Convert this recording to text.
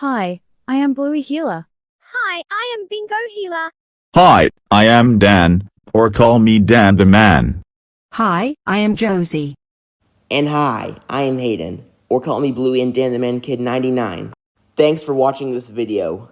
Hi, I am Bluey Heeler. Hi, I am Bingo Heeler. Hi, I am Dan, or call me Dan the Man. Hi, I am Josie. And hi, I am Hayden, or call me Bluey and Dan the Man Kid 99. Thanks for watching this video.